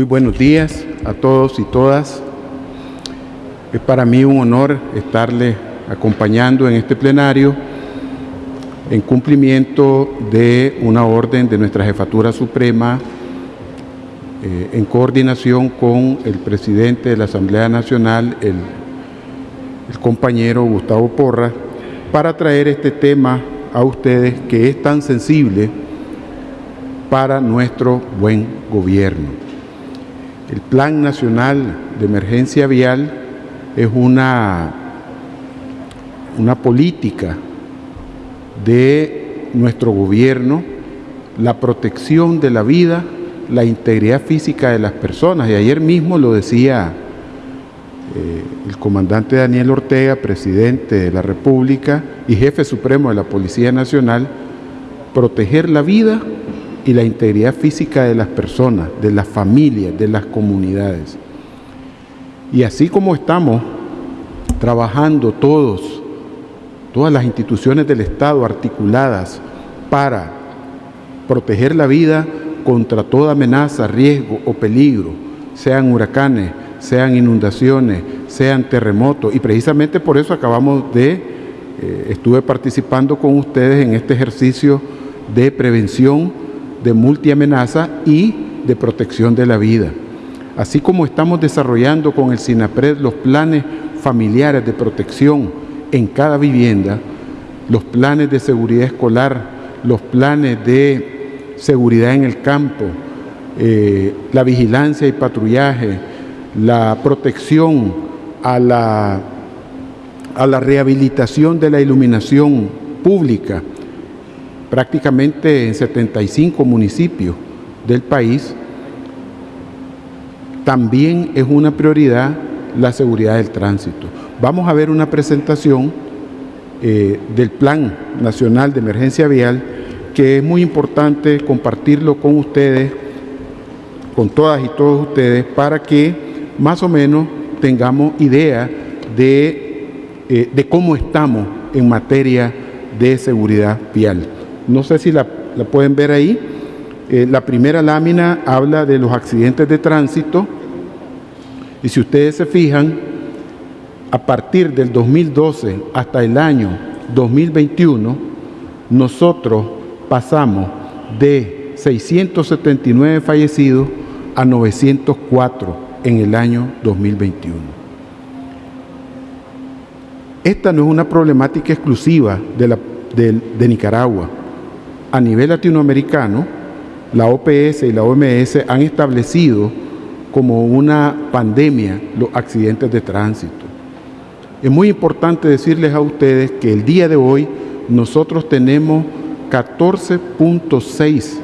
Muy buenos días a todos y todas. Es para mí un honor estarle acompañando en este plenario en cumplimiento de una orden de nuestra Jefatura Suprema eh, en coordinación con el presidente de la Asamblea Nacional, el, compañero Gustavo Porra, para traer este tema a ustedes que es tan sensible para nuestro buen gobierno. El Plan Nacional de Emergencia Vial es una, una política de nuestro gobierno, la protección de la vida, la integridad física de las personas. Y ayer mismo lo decía eh, el comandante Daniel Ortega, presidente de la República y jefe supremo de la Policía Nacional, proteger la vida y la integridad física de las personas, de las familias, de las comunidades. Y así como estamos trabajando todos, todas las instituciones del Estado articuladas para proteger la vida contra toda amenaza, riesgo o peligro, sean huracanes, sean inundaciones, sean terremotos. Y precisamente por eso acabamos de, eh, estuve participando con ustedes en este ejercicio de prevención de multiamenaza y de protección de la vida. Así como estamos desarrollando con el SINAPRED los planes familiares de protección en cada vivienda, los planes de seguridad escolar, los planes de seguridad en el campo, eh, la vigilancia y patrullaje, la protección a la, a la rehabilitación de la iluminación pública, prácticamente en 75 municipios del país, también es una prioridad la seguridad del tránsito. Vamos a ver una presentación eh, del Plan Nacional de Emergencia Vial que es muy importante compartirlo con ustedes, con todas y todos ustedes, para que más o menos tengamos idea de, eh, de cómo estamos en materia de seguridad vial. No sé si la, pueden ver ahí. Eh, la primera lámina habla de los accidentes de tránsito y si ustedes se fijan, a partir del 2012 hasta el año 2021, nosotros pasamos de 679 fallecidos a 904 en el año 2021. Esta no es una problemática exclusiva de, Nicaragua a nivel latinoamericano, la OPS y la OMS han establecido como una pandemia los accidentes de tránsito. Es muy importante decirles a ustedes que el día de hoy nosotros tenemos 14.6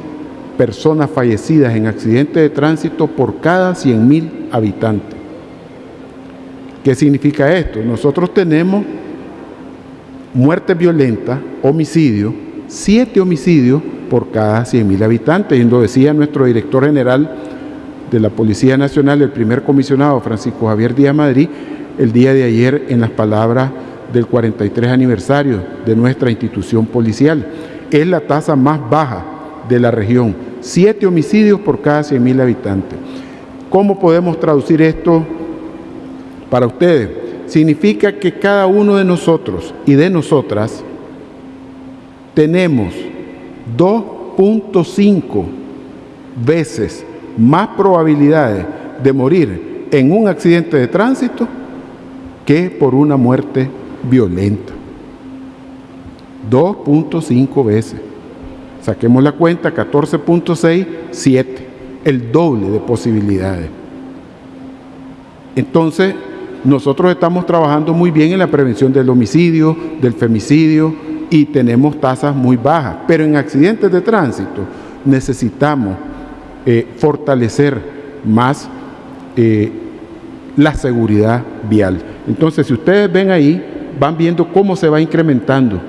personas fallecidas en accidentes de tránsito por cada 100.000 habitantes. ¿Qué significa esto? Nosotros tenemos muerte violenta, homicidio, siete homicidios por cada 100.000 habitantes. Y lo decía nuestro director general de la Policía Nacional, el primer comisionado Francisco Javier Díaz Madrid, el día de ayer en las palabras del 43 aniversario de nuestra institución policial. Es la tasa más baja de la región, siete homicidios por cada 100.000 habitantes. ¿Cómo podemos traducir esto para ustedes? Significa que cada uno de nosotros y de nosotras tenemos 2.5 veces más probabilidades de morir en un accidente de tránsito que por una muerte violenta. 2.5 veces. Saquemos la cuenta, 14.6, 7. El doble de posibilidades. Entonces, nosotros estamos trabajando muy bien en la prevención del homicidio, del femicidio, y tenemos tasas muy bajas. Pero en accidentes de tránsito necesitamos eh, fortalecer más eh, la seguridad vial. Entonces, si ustedes ven ahí, van viendo cómo se va incrementando.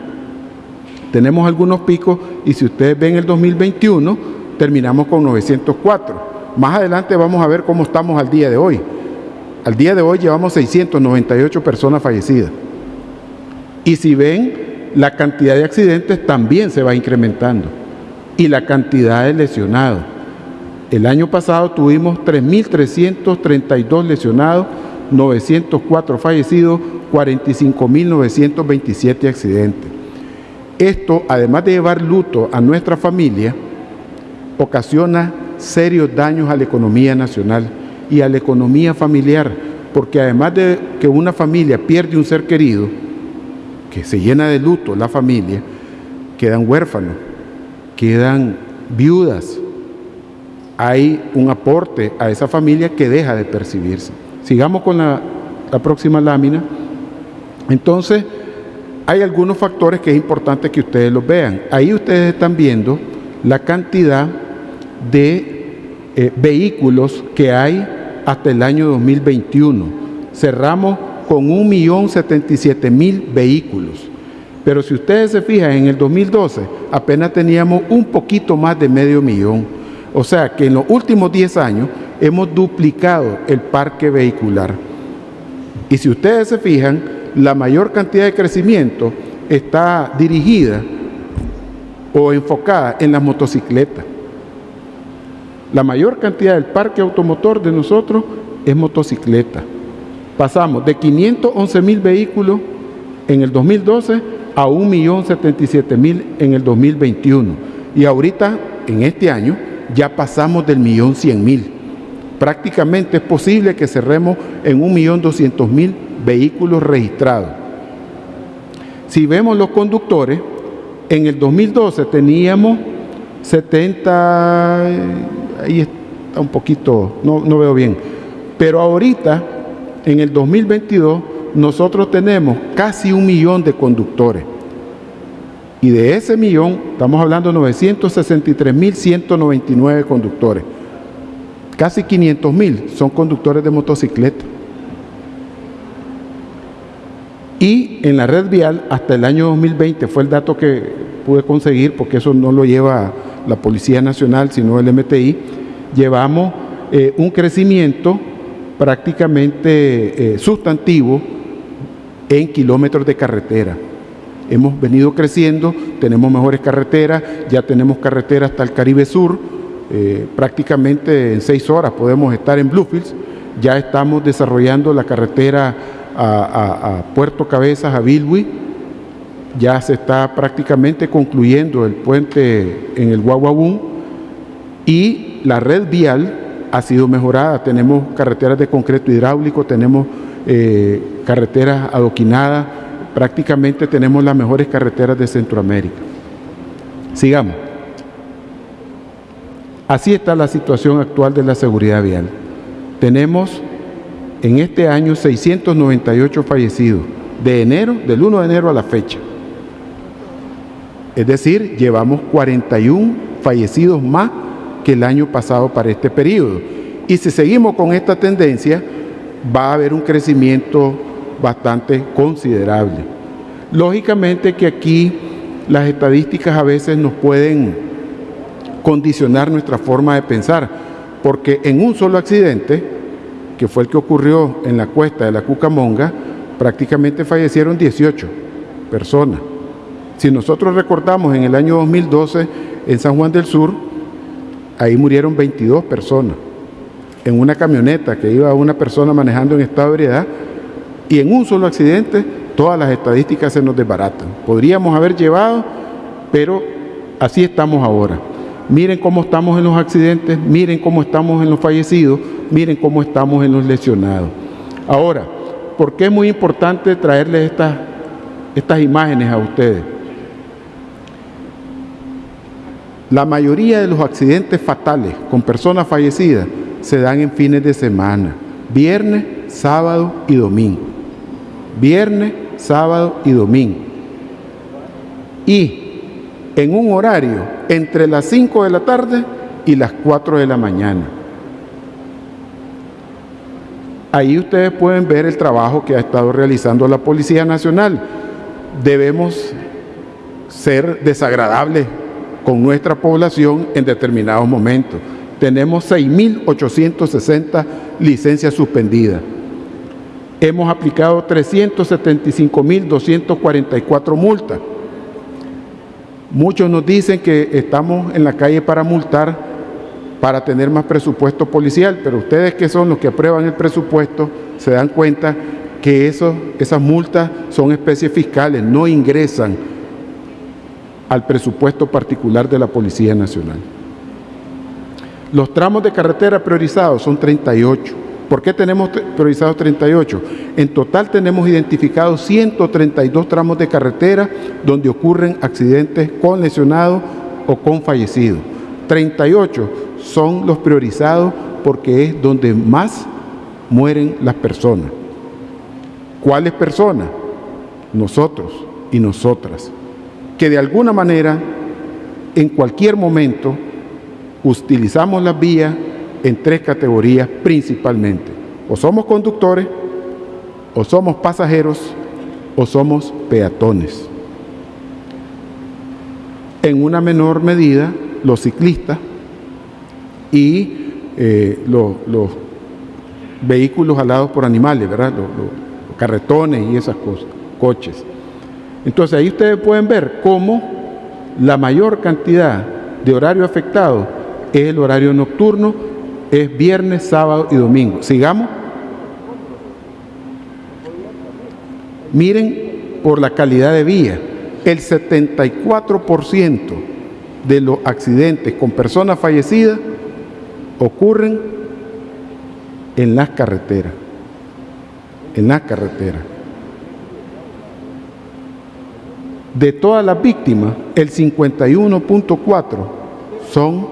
Tenemos algunos picos y si ustedes ven el 2021, terminamos con 904. Más adelante vamos a ver cómo estamos al día de hoy. Al día de hoy llevamos 698 personas fallecidas. Y si ven la cantidad de accidentes también se va incrementando y la cantidad de lesionados. El año pasado tuvimos 3.332 lesionados, 904 fallecidos, 45.927 accidentes. Esto, además de llevar luto a nuestra familia, ocasiona serios daños a la economía nacional y a la economía familiar, porque además de que una familia pierde un ser querido, se llena de luto la familia, quedan huérfanos, quedan viudas, hay un aporte a esa familia que deja de percibirse. Sigamos con la, próxima lámina. Entonces, hay algunos factores que es importante que ustedes los vean. Ahí ustedes están viendo la cantidad de eh, vehículos que hay hasta el año 2021. Cerramos con 1.077.000 vehículos. Pero si ustedes se fijan, en el 2012 apenas teníamos un poquito más de medio millón. O sea que en los últimos 10 años hemos duplicado el parque vehicular. Y si ustedes se fijan, la mayor cantidad de crecimiento está dirigida o enfocada en las motocicletas. La mayor cantidad del parque automotor de nosotros es motocicleta. Pasamos de 511 mil vehículos en el 2012 a 1.077.000 en el 2021. Y ahorita, en este año, ya pasamos del millón cien mil. Prácticamente es posible que cerremos en un millón doscientos mil vehículos registrados. Si vemos los conductores, en el 2012 teníamos 70, ahí está un poquito, no, no veo bien, pero ahorita, en el 2022, nosotros tenemos casi un millón de conductores. Y de ese millón, estamos hablando de 963.199 conductores. Casi 500.000 son conductores de motocicleta. Y en la red vial, hasta el año 2020, fue el dato que pude conseguir, porque eso no lo lleva la Policía Nacional, sino el MTI, llevamos eh, un crecimiento prácticamente eh, sustantivo en kilómetros de carretera. Hemos venido creciendo, tenemos mejores carreteras, ya tenemos carreteras hasta el Caribe Sur, eh, prácticamente en seis horas podemos estar en Bluefields, ya estamos desarrollando la carretera a, Puerto Cabezas, a Bilwi, ya se está prácticamente concluyendo el puente en el Guaguabún y la red vial ha sido mejorada, tenemos carreteras de concreto hidráulico, tenemos eh, carreteras adoquinadas, prácticamente tenemos las mejores carreteras de Centroamérica. Sigamos. Así está la situación actual de la seguridad vial. Tenemos en este año 698 fallecidos, de enero, del 1 de enero a la fecha. Es decir, llevamos 41 fallecidos más que el año pasado para este periodo. Y si seguimos con esta tendencia, va a haber un crecimiento bastante considerable. Lógicamente que aquí las estadísticas a veces nos pueden condicionar nuestra forma de pensar, porque en un solo accidente, que fue el que ocurrió en la cuesta de la Cucamonga, prácticamente fallecieron 18 personas. Si nosotros recordamos en el año 2012 en San Juan del Sur, ahí murieron 22 personas. En una camioneta que iba una persona manejando en estado de ebriedad, y en un solo accidente todas las estadísticas se nos desbaratan. Podríamos haber llevado, pero así estamos ahora. Miren cómo estamos en los accidentes, miren cómo estamos en los fallecidos, miren cómo estamos en los lesionados. Ahora, ¿por qué es muy importante traerles estas, estas imágenes a ustedes? La mayoría de los accidentes fatales con personas fallecidas se dan en fines de semana, viernes, sábado y domingo viernes, sábado y domingo. Y en un horario entre las 5 de la tarde y las 4 de la mañana. Ahí ustedes pueden ver el trabajo que ha estado realizando la Policía Nacional. Debemos ser desagradables con nuestra población en determinados momentos. Tenemos 6.860 licencias suspendidas hemos aplicado 375.244 multas. Muchos nos dicen que estamos en la calle para multar para tener más presupuesto policial, pero ustedes que son los que aprueban el presupuesto se dan cuenta que esas multas son especies fiscales, no ingresan al presupuesto particular de la Policía Nacional. Los tramos de carretera priorizados son 38. ¿Por qué tenemos priorizados 38? En total tenemos identificados 132 tramos de carretera donde ocurren accidentes con lesionados o con fallecidos. 38 son los priorizados porque es donde más mueren las personas. ¿Cuáles personas? Nosotros y nosotras, que de alguna manera, en cualquier momento, utilizamos las vías en tres categorías principalmente. O somos conductores, o somos pasajeros, o somos peatones. En una menor medida, los ciclistas y eh, los, vehículos alados por animales, ¿verdad? Los, los, carretones y esas cosas, coches. Entonces ahí ustedes pueden ver cómo la mayor cantidad de horario afectado es el horario nocturno, es viernes, sábado y domingo. Sigamos. Miren por la calidad de vía, el 74% de los accidentes con personas fallecidas ocurren en las carreteras, en las carreteras. De todas las víctimas, el 51.4 son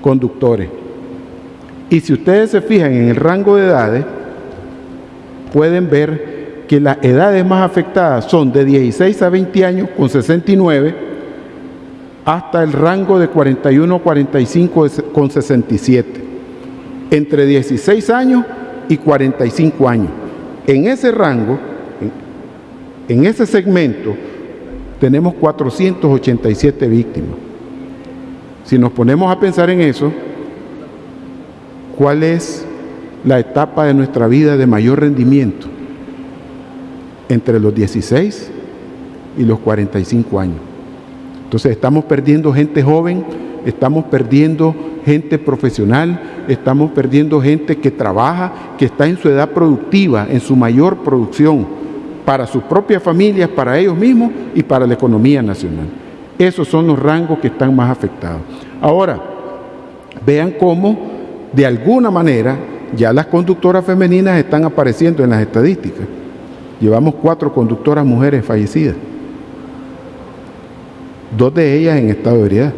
conductores. Y si ustedes se fijan en el rango de edades, pueden ver que las edades más afectadas son de 16 a 20 años con 69, hasta el rango de 41 a 45 con 67. Entre 16 años y 45 años. En ese rango, en ese segmento, tenemos 487 víctimas. Si nos ponemos a pensar en eso, ¿cuál es la etapa de nuestra vida de mayor rendimiento? Entre los 16 y los 45 años. Entonces estamos perdiendo gente joven, estamos perdiendo gente profesional, estamos perdiendo gente que trabaja, que está en su edad productiva, en su mayor producción, para sus propias familias, para ellos mismos y para la economía nacional. Esos son los rangos que están más afectados. Ahora, vean cómo de alguna manera ya las conductoras femeninas están apareciendo en las estadísticas. Llevamos cuatro conductoras mujeres fallecidas. Dos de ellas en estado de ebriedad.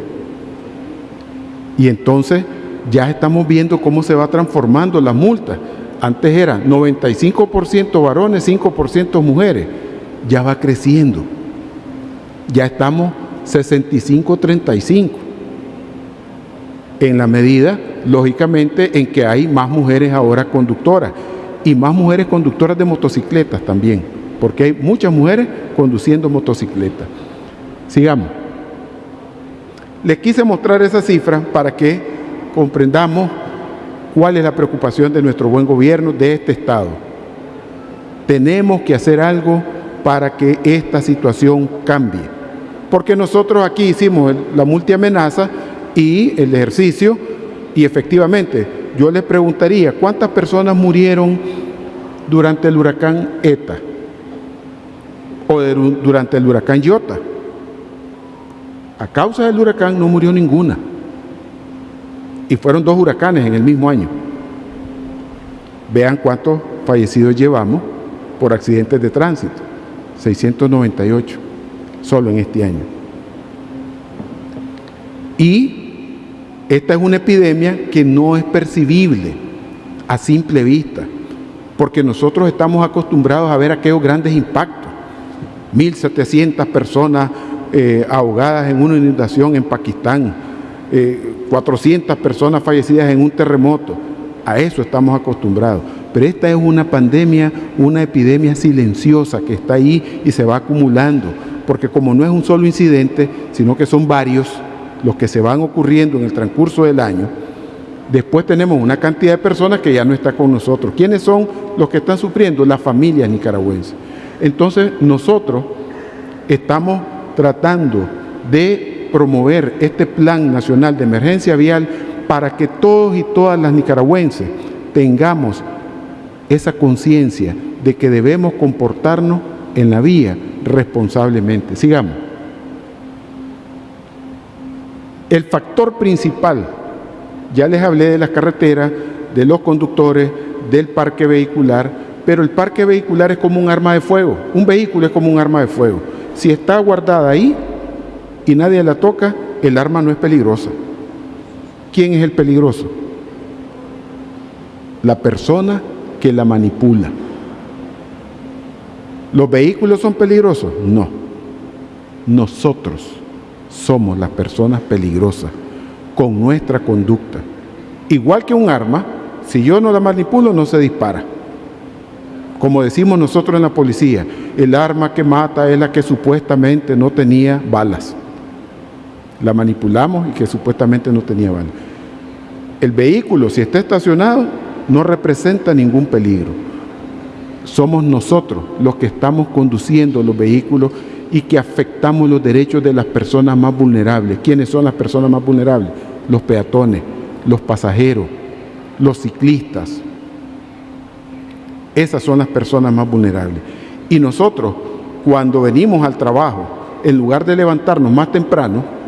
Y entonces ya estamos viendo cómo se va transformando la multa. Antes era 95% varones, 5% mujeres. Ya va creciendo. Ya estamos 65-35. En la medida, lógicamente, en que hay más mujeres ahora conductoras y más mujeres conductoras de motocicletas también, porque hay muchas mujeres conduciendo motocicletas. Sigamos. Les quise mostrar esa cifra para que comprendamos cuál es la preocupación de nuestro buen gobierno de este Estado. Tenemos que hacer algo para que esta situación cambie porque nosotros aquí hicimos la multiamenaza y el ejercicio y efectivamente yo les preguntaría cuántas personas murieron durante el huracán ETA o durante el huracán Iota. A causa del huracán no murió ninguna. Y fueron dos huracanes en el mismo año. Vean cuántos fallecidos llevamos por accidentes de tránsito. 698 solo en este año. Y esta es una epidemia que no es percibible a simple vista, porque nosotros estamos acostumbrados a ver aquellos grandes impactos. 1.700 personas eh, ahogadas en una inundación en Pakistán, 400 eh, personas fallecidas en un terremoto. A eso estamos acostumbrados. Pero esta es una pandemia, una epidemia silenciosa que está ahí y se va acumulando porque como no es un solo incidente, sino que son varios los que se van ocurriendo en el transcurso del año, después tenemos una cantidad de personas que ya no está con nosotros. ¿Quiénes son los que están sufriendo? Las familias nicaragüenses. Entonces nosotros estamos tratando de promover este Plan Nacional de Emergencia Vial para que todos y todas las nicaragüenses tengamos esa conciencia de que debemos comportarnos en la vía responsablemente. Sigamos. El factor principal, ya les hablé de las carreteras, de los conductores, del parque vehicular, pero el parque vehicular es como un arma de fuego, un vehículo es como un arma de fuego. Si está guardada ahí y nadie la toca, el arma no es peligrosa. ¿Quién es el peligroso? La persona que la manipula. ¿Los vehículos son peligrosos? No. Nosotros somos las personas peligrosas con nuestra conducta. Igual que un arma, si yo no la manipulo, no se dispara. Como decimos nosotros en la policía, el arma que mata es la que supuestamente no tenía balas. La manipulamos y que supuestamente no tenía balas. El vehículo, si está estacionado, no representa ningún peligro. Somos nosotros los que estamos conduciendo los vehículos y que afectamos los derechos de las personas más vulnerables. ¿Quiénes son las personas más vulnerables? Los peatones, los pasajeros, los ciclistas. Esas son las personas más vulnerables. Y nosotros, cuando venimos al trabajo, en lugar de levantarnos más temprano,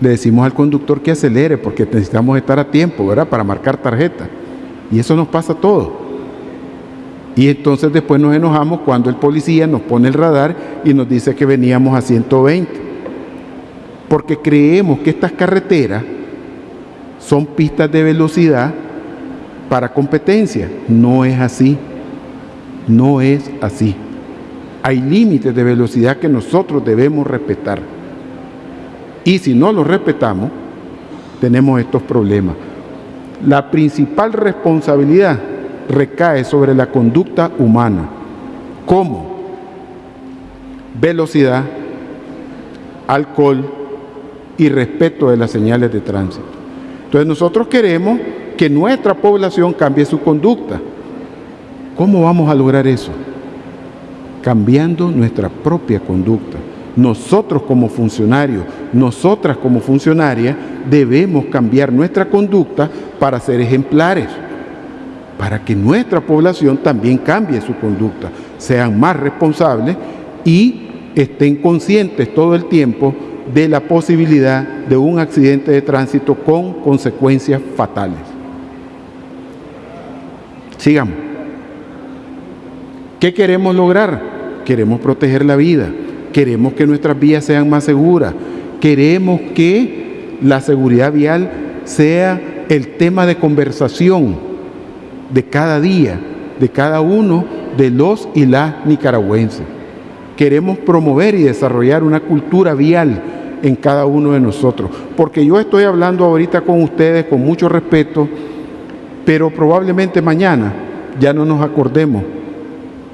le decimos al conductor que acelere porque necesitamos estar a tiempo, ¿verdad? Para marcar tarjeta. Y eso nos pasa a todos. Y entonces después nos enojamos cuando el policía nos pone el radar y nos dice que veníamos a 120. Porque creemos que estas carreteras son pistas de velocidad para competencia. No es así. No es así. Hay límites de velocidad que nosotros debemos respetar. Y si no los respetamos, tenemos estos problemas. La principal responsabilidad recae sobre la conducta humana. ¿Cómo? Velocidad, alcohol y respeto de las señales de tránsito. Entonces nosotros queremos que nuestra población cambie su conducta. ¿Cómo vamos a lograr eso? Cambiando nuestra propia conducta nosotros como funcionarios, nosotras como funcionarias, debemos cambiar nuestra conducta para ser ejemplares, para que nuestra población también cambie su conducta, sean más responsables y estén conscientes todo el tiempo de la posibilidad de un accidente de tránsito con consecuencias fatales. Sigamos. ¿Qué queremos lograr? Queremos proteger la vida queremos que nuestras vías sean más seguras, queremos que la seguridad vial sea el tema de conversación de cada día, de cada uno de los y las nicaragüenses. Queremos promover y desarrollar una cultura vial en cada uno de nosotros, porque yo estoy hablando ahorita con ustedes con mucho respeto, pero probablemente mañana ya no nos acordemos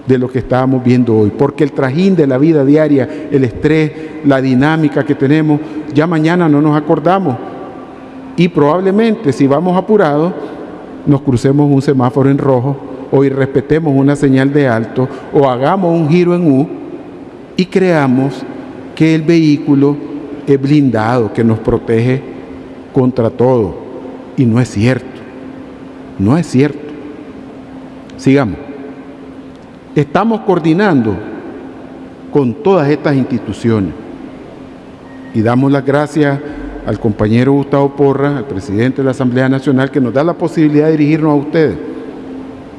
de lo que estábamos viendo hoy, porque el trajín de la vida diaria, el estrés, la dinámica que tenemos, ya mañana no nos acordamos. Y probablemente si vamos apurados, nos crucemos un semáforo en rojo o irrespetemos una señal de alto o hagamos un giro en U y creamos que el vehículo es blindado, que nos protege contra todo. Y no es cierto, no es cierto. Sigamos. Estamos coordinando con todas estas instituciones y damos las gracias al compañero Gustavo Porra, al presidente de la Asamblea Nacional, que nos da la posibilidad de dirigirnos a ustedes,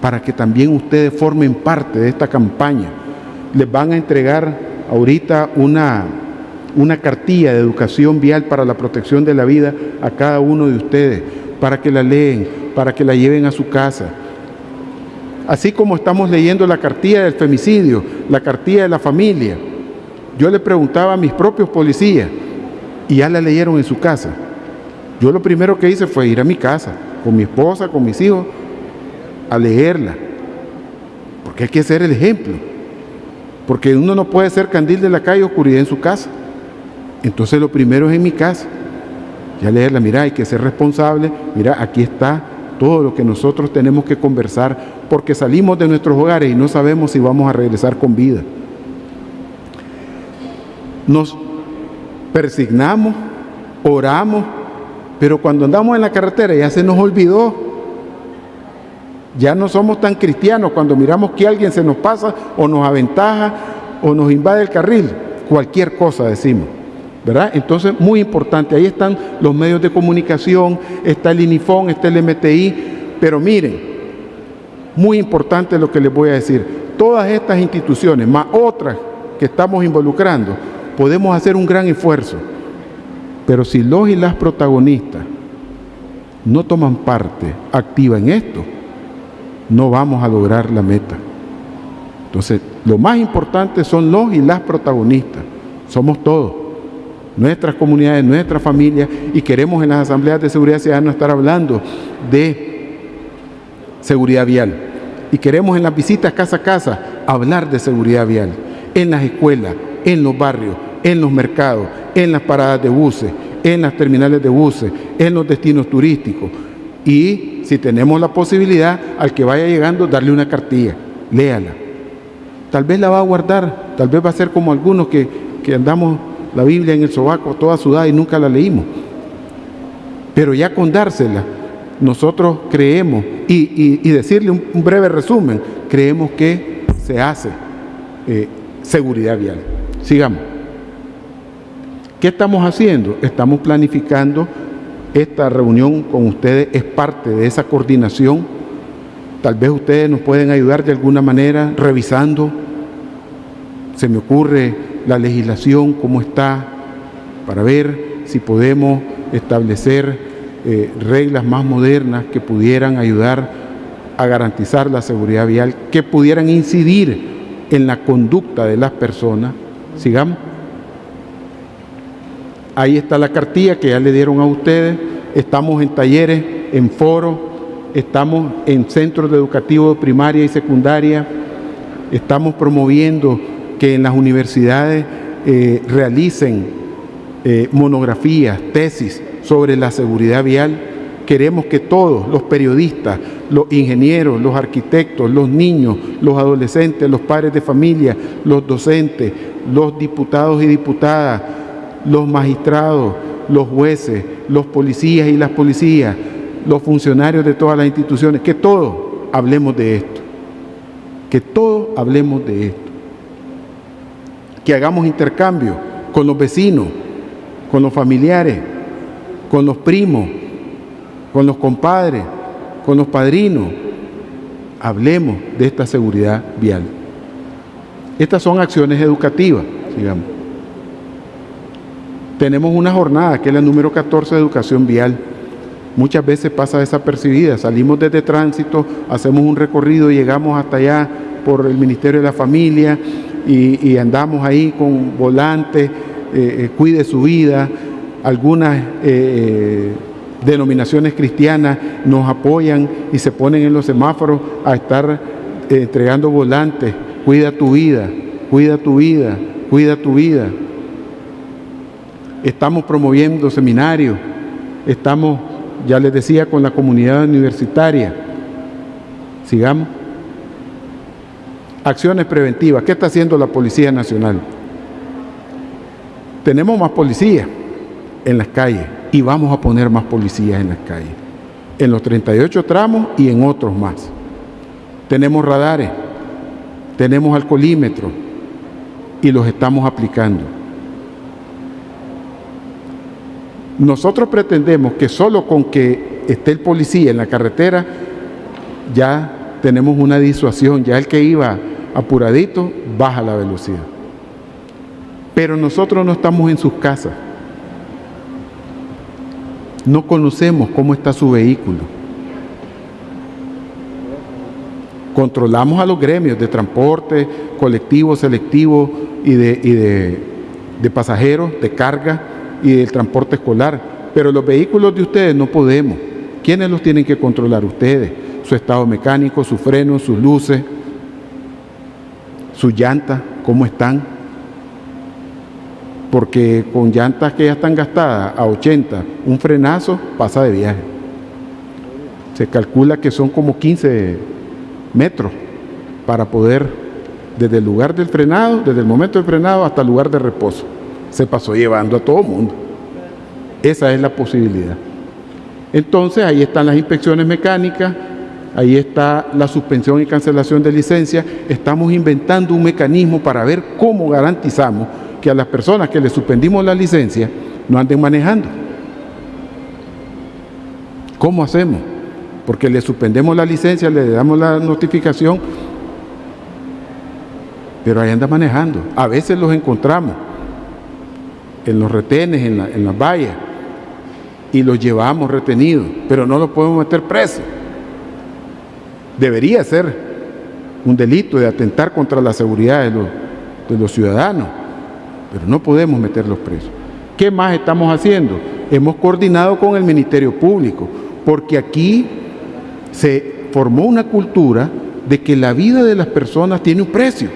para que también ustedes formen parte de esta campaña. Les van a entregar ahorita una, una cartilla de educación vial para la protección de la vida a cada uno de ustedes, para que la leen, para que la lleven a su casa así como estamos leyendo la cartilla del femicidio, la cartilla de la familia. Yo le preguntaba a mis propios policías y ya la leyeron en su casa. Yo lo primero que hice fue ir a mi casa, con mi esposa, con mis hijos, a leerla. Porque hay que ser el ejemplo. Porque uno no puede ser candil de la calle oscuridad en su casa. Entonces lo primero es en mi casa. Ya leerla, mira, hay que ser responsable. Mira, aquí está todo lo que nosotros tenemos que conversar porque salimos de nuestros hogares y no sabemos si vamos a regresar con vida. nos persignamos, oramos, pero cuando andamos en la carretera ya se nos olvidó. Ya no somos tan cristianos cuando miramos que alguien se nos pasa o nos aventaja o nos invade el carril. Cualquier cosa decimos. ¿verdad? Entonces, muy importante, ahí están los medios de comunicación, está el INIFON, está el MTI, pero miren, muy importante lo que les voy a decir, todas estas instituciones, más otras que estamos involucrando, podemos hacer un gran esfuerzo, pero si los y las protagonistas no toman parte activa en esto, no vamos a lograr la meta. Entonces, lo más importante son los y las protagonistas, somos todos nuestras comunidades, nuestra familia, y queremos en las asambleas de seguridad ciudadana estar hablando de seguridad vial. Y queremos en las visitas casa a casa hablar de seguridad vial, en las escuelas, en los barrios, en los mercados, en las paradas de buses, en las terminales de buses, en los destinos turísticos. Y si tenemos la posibilidad, al que vaya llegando, darle una cartilla, léala. Tal vez la va a guardar, tal vez va a ser como algunos que, que andamos la Biblia en el sobaco toda sudada y nunca la leímos. Pero ya con dársela, nosotros creemos, y, decirle un, breve resumen, creemos que se hace eh, seguridad vial. Sigamos. ¿Qué estamos haciendo? Estamos planificando esta reunión con ustedes, es parte de esa coordinación. Tal vez ustedes nos pueden ayudar de alguna manera revisando. Se me ocurre la legislación, cómo está, para ver si podemos establecer eh, reglas más modernas que pudieran ayudar a garantizar la seguridad vial, que pudieran incidir en la conducta de las personas. Sigamos. Ahí está la cartilla que ya le dieron a ustedes. Estamos en talleres, en foros, estamos en centros educativos de primaria y secundaria, estamos promoviendo que en las universidades eh, realicen eh, monografías, tesis sobre la seguridad vial. Queremos que todos los periodistas, los ingenieros, los arquitectos, los niños, los adolescentes, los padres de familia, los docentes, los diputados y diputadas, los magistrados, los jueces, los policías y las policías, los funcionarios de todas las instituciones, que todos hablemos de esto. Que todos hablemos de esto que hagamos intercambio con los vecinos, con los familiares, con los primos, con los compadres, con los padrinos. Hablemos de esta seguridad vial. Estas son acciones educativas, digamos. Tenemos una jornada que es la número 14 de educación vial. Muchas veces pasa desapercibida. Salimos desde tránsito, hacemos un recorrido, llegamos hasta allá por el Ministerio de la Familia, y, andamos ahí con volantes, eh, eh, cuide su vida, algunas eh, denominaciones cristianas nos apoyan y se ponen en los semáforos a estar entregando volantes, cuida tu vida, cuida tu vida, cuida tu vida. Estamos promoviendo seminarios, estamos, ya les decía, con la comunidad universitaria. Sigamos. Acciones preventivas. ¿Qué está haciendo la Policía Nacional? Tenemos más policías en las calles y vamos a poner más policías en las calles. En los 38 tramos y en otros más. Tenemos radares, tenemos alcoholímetros y los estamos aplicando. Nosotros pretendemos que solo con que esté el policía en la carretera ya tenemos una disuasión, ya el que iba apuradito, baja la velocidad. Pero nosotros no estamos en sus casas. No conocemos cómo está su vehículo. Controlamos a los gremios de transporte, colectivo, selectivo y de, de pasajeros, de carga y del transporte escolar. Pero los vehículos de ustedes no podemos. ¿Quiénes los tienen que controlar? Ustedes. Su estado mecánico, sus frenos, sus luces, sus llantas, cómo están. Porque con llantas que ya están gastadas a 80, un frenazo pasa de viaje. Se calcula que son como 15 metros para poder, desde el lugar del frenado, desde el momento del frenado hasta el lugar de reposo. se pasó llevando a todo mundo. Esa es la posibilidad. Entonces ahí están las inspecciones mecánicas, ahí está la suspensión y cancelación de licencia. Estamos inventando un mecanismo para ver cómo garantizamos que a las personas que le suspendimos la licencia no anden manejando. ¿Cómo hacemos? Porque le suspendemos la licencia, le damos la notificación, pero ahí anda manejando. A veces los encontramos en los retenes, en, en las vallas, y los llevamos retenidos, pero no los podemos meter presos. Debería ser un delito de atentar contra la seguridad de los ciudadanos, pero no podemos meterlos presos. ¿Qué más estamos haciendo? Hemos coordinado con el Ministerio Público, porque aquí se formó una cultura de que la vida de las personas tiene un precio.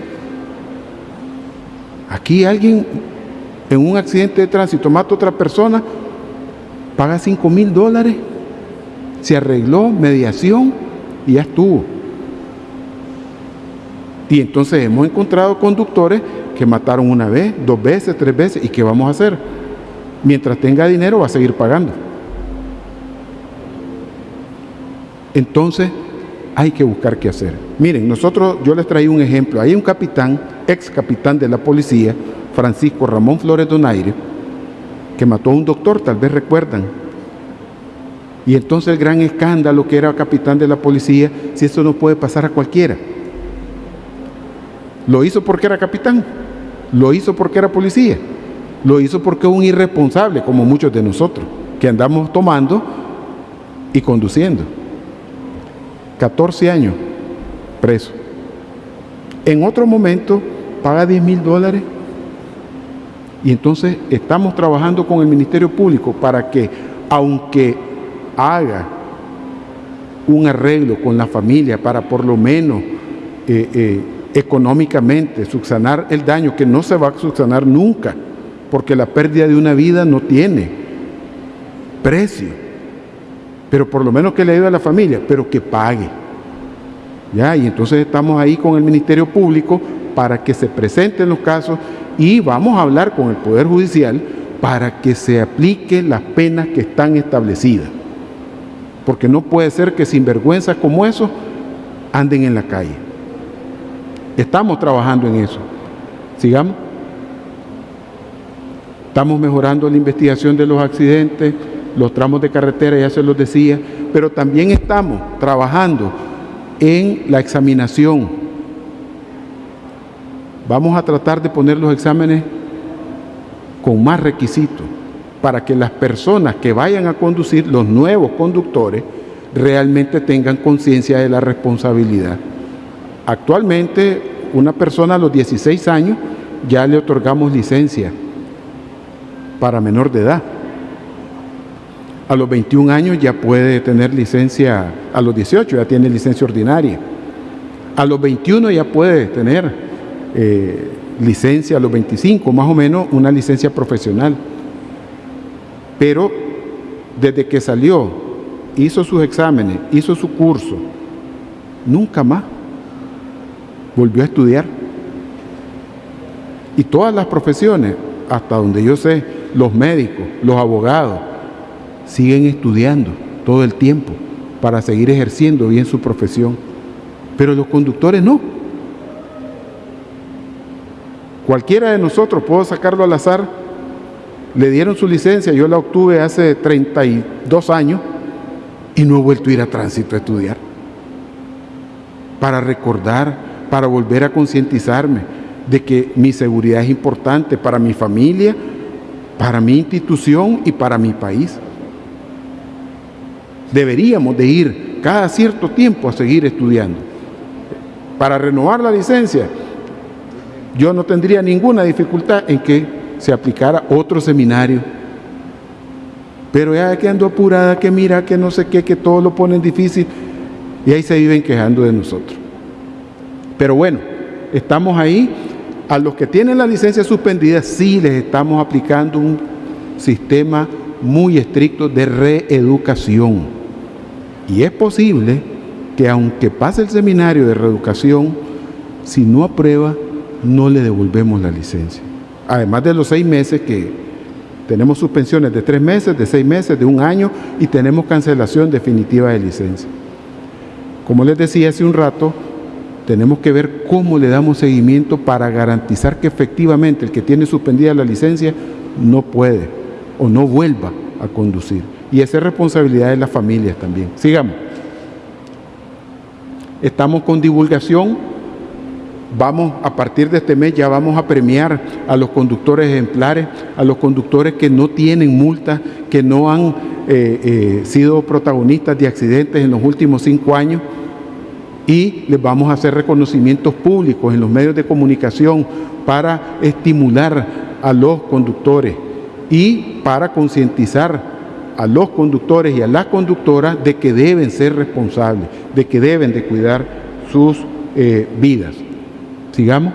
Aquí alguien en un accidente de tránsito mata a otra persona, paga 5 mil dólares, se arregló, mediación y ya estuvo. Y entonces hemos encontrado conductores que mataron una vez, dos veces, tres veces, ¿y qué vamos a hacer? Mientras tenga dinero va a seguir pagando. Entonces hay que buscar qué hacer. Miren, nosotros, yo les traí un ejemplo. Hay un capitán, ex capitán de la policía, Francisco Ramón Flores Donaire, que mató a un doctor, tal vez recuerdan. Y entonces el gran escándalo que era capitán de la policía, si eso no puede pasar a cualquiera. Lo hizo porque era capitán, lo hizo porque era policía, lo hizo porque es un irresponsable, como muchos de nosotros, que andamos tomando y conduciendo. 14 años preso. En otro momento paga 10 mil dólares y entonces estamos trabajando con el Ministerio Público para que, aunque haga un arreglo con la familia para por lo menos eh, eh, económicamente subsanar el daño que no se va a subsanar nunca, porque la pérdida de una vida no tiene precio, pero por lo menos que le ayude a la familia, pero que pague. ¿Ya? Y entonces estamos ahí con el Ministerio Público para que se presenten los casos y vamos a hablar con el Poder Judicial para que se apliquen las penas que están establecidas. Porque no puede ser que sinvergüenzas como esos anden en la calle. Estamos trabajando en eso. Sigamos. Estamos mejorando la investigación de los accidentes, los tramos de carretera, ya se los decía, pero también estamos trabajando en la examinación Vamos a tratar de poner los exámenes con más requisitos para que las personas que vayan a conducir, los nuevos conductores, realmente tengan conciencia de la responsabilidad. Actualmente, una persona a los 16 años ya le otorgamos licencia para menor de edad. A los 21 años ya puede tener licencia, a los 18 ya tiene licencia ordinaria. A los 21 ya puede tener eh, licencia a los 25, más o menos una licencia profesional. Pero desde que salió, hizo sus exámenes, hizo su curso, nunca más volvió a estudiar. Y todas las profesiones, hasta donde yo sé, los médicos, los abogados, siguen estudiando todo el tiempo para seguir ejerciendo bien su profesión. Pero los conductores no. Cualquiera de nosotros, puedo sacarlo al azar, le dieron su licencia, yo la obtuve hace 32 años y no he vuelto a ir a tránsito a estudiar. Para recordar, para volver a concientizarme de que mi seguridad es importante para mi familia, para mi institución y para mi país. Deberíamos de ir cada cierto tiempo a seguir estudiando. Para renovar la licencia, yo no tendría ninguna dificultad en que se aplicara otro seminario. Pero ya que ando apurada, que mira, que no sé qué, que todo lo ponen difícil, y ahí se viven quejando de nosotros. Pero bueno, estamos ahí. A los que tienen la licencia suspendida, sí les estamos aplicando un sistema muy estricto de reeducación. Y es posible que aunque pase el seminario de reeducación, si no aprueba, no le devolvemos la licencia. además de los seis meses que tenemos suspensiones de tres meses, de seis meses, de un año y tenemos cancelación definitiva de licencia. Como les decía hace un rato, tenemos que ver cómo le damos seguimiento para garantizar que efectivamente el que tiene suspendida la licencia no puede o no vuelva a conducir. Y esa es responsabilidad de las familias también. Sigamos. Estamos con divulgación. Vamos, a partir de este mes ya vamos a premiar a los conductores ejemplares, a los conductores que no tienen multa, que no han eh, eh, sido protagonistas de accidentes en los últimos cinco años y les vamos a hacer reconocimientos públicos en los medios de comunicación para estimular a los conductores y para concientizar a los conductores y a las conductoras de que deben ser responsables, de que deben de cuidar sus eh, vidas. Sigamos.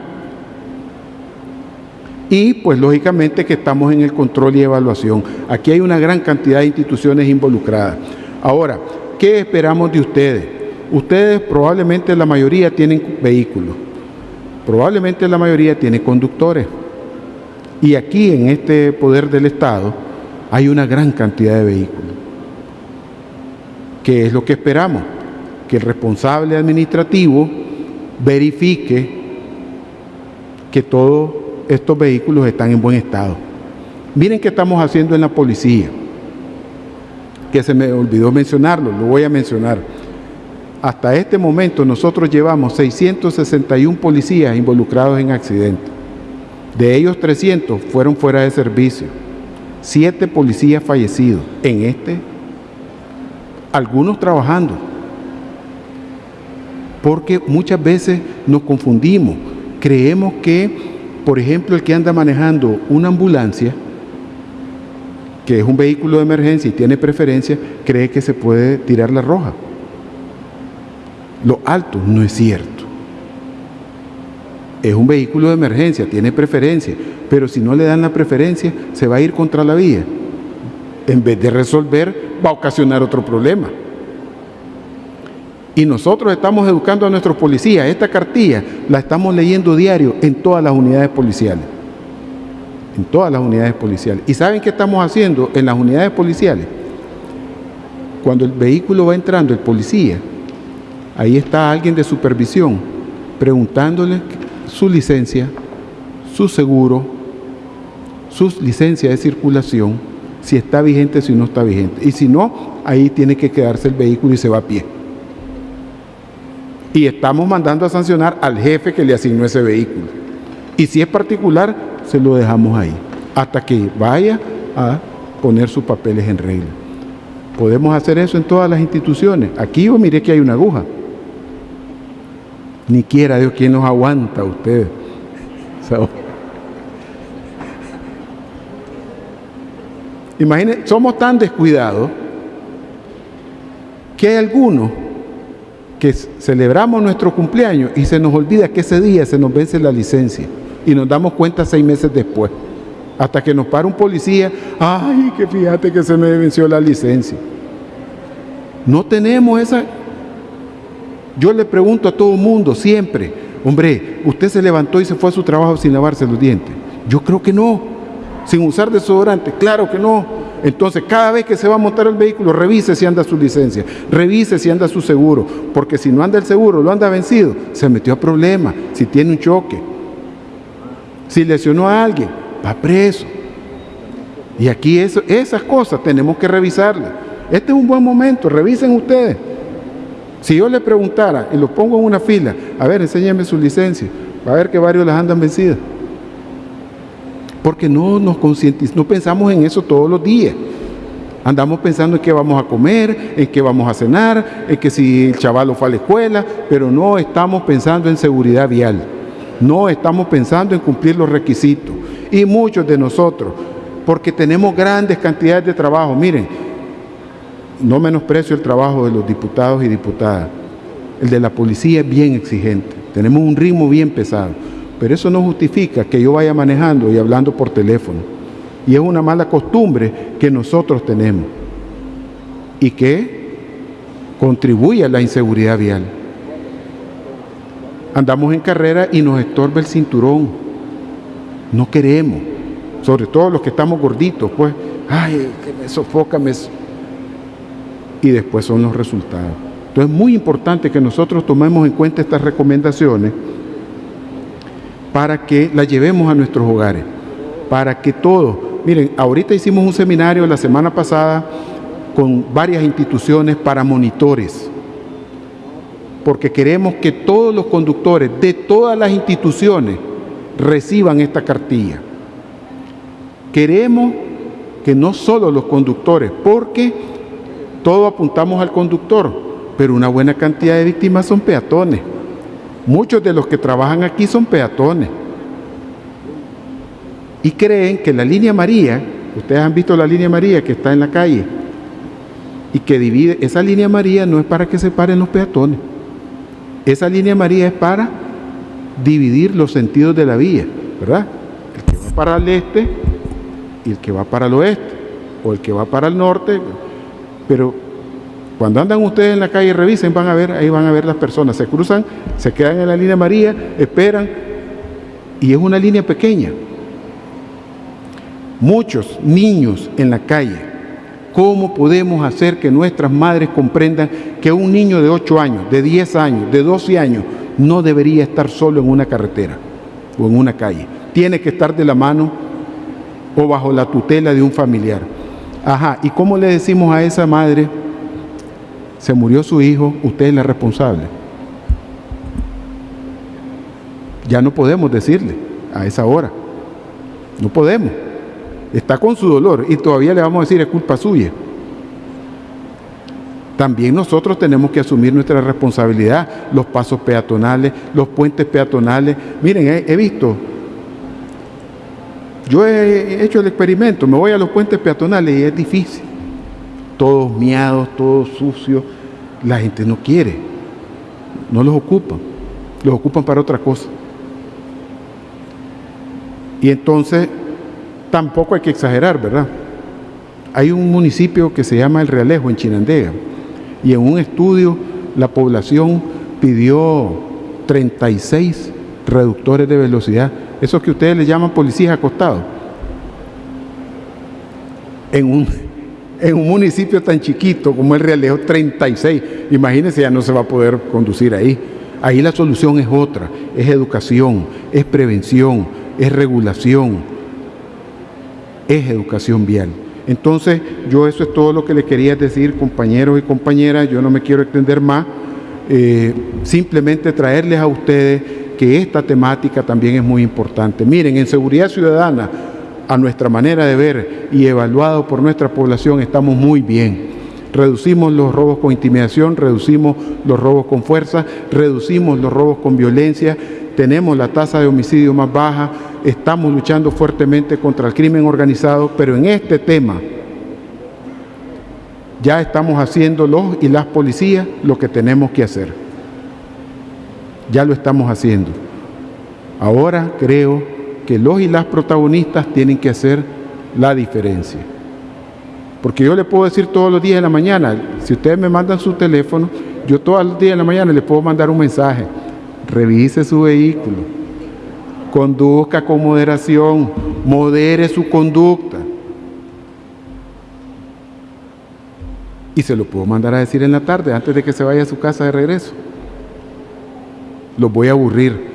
Y pues lógicamente que estamos en el control y evaluación. Aquí hay una gran cantidad de instituciones involucradas. Ahora, ¿qué esperamos de ustedes? Ustedes probablemente la mayoría tienen vehículos, probablemente la mayoría tiene conductores. Y aquí en este poder del Estado hay una gran cantidad de vehículos. ¿Qué es lo que esperamos? Que el responsable administrativo verifique que todos estos vehículos están en buen estado. Miren qué estamos haciendo en la policía, que se me olvidó mencionarlo, lo voy a mencionar. Hasta este momento nosotros llevamos 661 policías involucrados en accidentes. De ellos 300 fueron fuera de servicio. Siete policías fallecidos en este, algunos trabajando. Porque muchas veces nos confundimos. Creemos que, por ejemplo, el que anda manejando una ambulancia, que es un vehículo de emergencia y tiene preferencia, cree que se puede tirar la roja lo alto no es cierto. Es un vehículo de emergencia, tiene preferencia, pero si no le dan la preferencia, se va a ir contra la vía. En vez de resolver, va a ocasionar otro problema. Y nosotros estamos educando a nuestros policías. Esta cartilla la estamos leyendo diario en todas las unidades policiales. En todas las unidades policiales. ¿Y saben qué estamos haciendo en las unidades policiales? Cuando el vehículo va entrando, el policía Ahí está alguien de supervisión preguntándole su licencia, su seguro, su licencia de circulación, si está vigente, si no está vigente. Y si no, ahí tiene que quedarse el vehículo y se va a pie. Y estamos mandando a sancionar al jefe que le asignó ese vehículo. Y si es particular, se lo dejamos ahí, hasta que vaya a poner sus papeles en regla. Podemos hacer eso en todas las instituciones. Aquí yo miré que hay una aguja. Ni quiera Dios quien nos aguanta a ustedes. Imaginen, somos tan descuidados que hay algunos que celebramos nuestro cumpleaños y se nos olvida que ese día se nos vence la licencia y nos damos cuenta seis meses después. Hasta que nos para un policía, ay, que fíjate que se me venció la licencia. No tenemos esa yo le pregunto a todo mundo siempre, hombre, ¿usted se levantó y se fue a su trabajo sin lavarse los dientes? Yo creo que no. Sin usar desodorante, claro que no. Entonces, cada vez que se va a montar el vehículo, revise si anda su licencia, revise si anda su seguro, porque si no anda el seguro, lo anda vencido, se metió a problema, si tiene un choque, si lesionó a alguien, va preso. Y aquí esas cosas tenemos que revisarlas. Este es un buen momento, revisen ustedes. Si yo le preguntara y lo pongo en una fila, a ver, enséñame su licencia, va a ver que varios las andan vencidas. Porque no nos concientizamos, no pensamos en eso todos los días. Andamos pensando en qué vamos a comer, en qué vamos a cenar, en que si el chaval fue a la escuela, pero no estamos pensando en seguridad vial. No estamos pensando en cumplir los requisitos. Y muchos de nosotros, porque tenemos grandes cantidades de trabajo. Miren, no menosprecio el trabajo de los diputados y diputadas. El de la policía es bien exigente. Tenemos un ritmo bien pesado. Pero eso no justifica que yo vaya manejando y hablando por teléfono. Y es una mala costumbre que nosotros tenemos. Y que contribuye a la inseguridad vial. Andamos en carrera y nos estorba el cinturón. No queremos, sobre todo los que estamos gorditos, pues, ay, que me sofoca, me... y después son los resultados. Entonces es muy importante que nosotros tomemos en cuenta estas recomendaciones para que las llevemos a nuestros hogares, para que todos, miren, ahorita hicimos un seminario la semana pasada con varias instituciones para monitores, porque queremos que todos los conductores de todas las instituciones reciban esta cartilla. Queremos que no solo los conductores, porque todos apuntamos al conductor, pero una buena cantidad de víctimas son peatones. Muchos de los que trabajan aquí son peatones. Y creen que la línea María, ustedes han visto la línea María que está en la calle, y que divide, esa línea María no es para que se paren los peatones. Esa línea María es para dividir los sentidos de la vía, ¿verdad? El que va para el este y el que va para el oeste, o el que va para el norte, pero cuando andan ustedes en la calle, revisen, van a ver, ahí van a ver las personas, se cruzan, se quedan en la línea María, esperan, y es una línea pequeña. Muchos niños en la calle. ¿Cómo podemos hacer que nuestras madres comprendan que un niño de 8 años, de 10 años, de 12 años, no debería estar solo en una carretera o en una calle? Tiene que estar de la mano o bajo la tutela de un familiar. Ajá, ¿y cómo le decimos a esa madre? se murió su hijo, usted es la responsable. Ya no podemos decirle a esa hora. No podemos. Está con su dolor y todavía le vamos a decir es culpa suya. También nosotros tenemos que asumir nuestra responsabilidad, los pasos peatonales, los puentes peatonales. Miren, he, he visto, yo he hecho el experimento, me voy a los puentes peatonales y es difícil todos miados, todos sucios. La gente no quiere, no los ocupan, los ocupan para otra cosa. Y entonces tampoco hay que exagerar, ¿verdad? Hay un municipio que se llama El Realejo en Chinandega y en un estudio la población pidió 36 reductores de velocidad, esos que ustedes le llaman policías acostados, en un, en un municipio tan chiquito como el Realejo, 36. Imagínense, ya no se va a poder conducir ahí. Ahí la solución es otra, es educación, es prevención, es regulación, es educación vial. Entonces, yo eso es todo lo que le quería decir, compañeros y compañeras, yo no me quiero extender más, eh, simplemente traerles a ustedes que esta temática también es muy importante. Miren, en seguridad ciudadana, a nuestra manera de ver y evaluado por nuestra población, estamos muy bien. Reducimos los robos con intimidación, reducimos los robos con fuerza, reducimos los robos con violencia, tenemos la tasa de homicidio más baja, estamos luchando fuertemente contra el crimen organizado, pero en este tema ya estamos haciendo los y las policías lo que tenemos que hacer. Ya lo estamos haciendo. Ahora creo que los y las protagonistas tienen que hacer la diferencia. Porque yo le puedo decir todos los días de la mañana, si ustedes me mandan su teléfono, yo todos los días de la mañana les puedo mandar un mensaje. Revise su vehículo, conduzca con moderación, modere su conducta. Y se lo puedo mandar a decir en la tarde, antes de que se vaya a su casa de regreso. Los voy a aburrir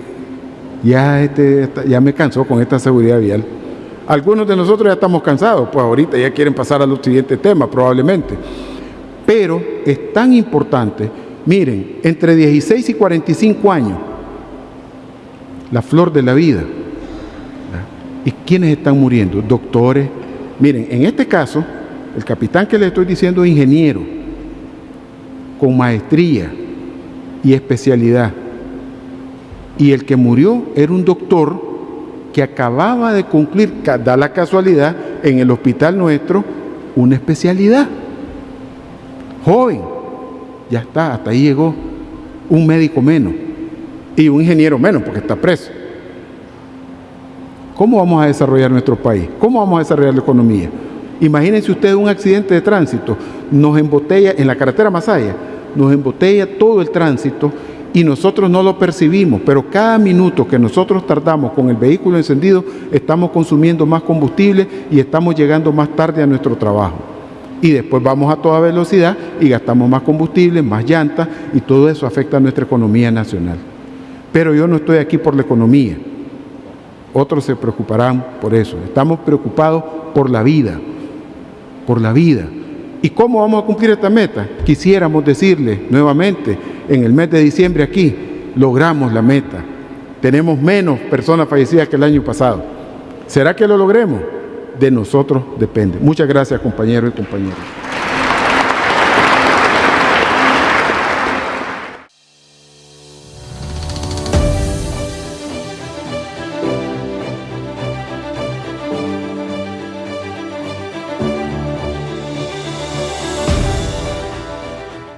ya, este, me cansó con esta seguridad vial. Algunos de nosotros ya estamos cansados, pues ahorita ya quieren pasar a los siguientes temas probablemente. Pero es tan importante, miren, entre 16 y 45 años, la flor de la vida. ¿Y quiénes están muriendo? Doctores. Miren, en este caso, el capitán que le estoy diciendo es ingeniero, con maestría y especialidad y el que murió era un doctor que acababa de cumplir, da la casualidad, en el hospital nuestro, una especialidad. Joven, ya está, hasta ahí llegó un médico menos y un ingeniero menos porque está preso. ¿Cómo vamos a desarrollar nuestro país? ¿Cómo vamos a desarrollar la economía? Imagínense ustedes un accidente de tránsito, nos embotella en la carretera Masaya, nos embotella todo el tránsito y nosotros no lo percibimos, pero cada minuto que nosotros tardamos con el vehículo encendido, estamos consumiendo más combustible y estamos llegando más tarde a nuestro trabajo. Y después vamos a toda velocidad y gastamos más combustible, más llantas y todo eso afecta a nuestra economía nacional. Pero yo no estoy aquí por la economía. Otros se preocuparán por eso. Estamos preocupados por la vida, por la vida. ¿Y cómo vamos a cumplir esta meta? Quisiéramos decirle nuevamente, en el mes de diciembre aquí, logramos la meta. Tenemos menos personas fallecidas que el año pasado. ¿Será que lo logremos? De nosotros depende. Muchas gracias compañeros y compañeras.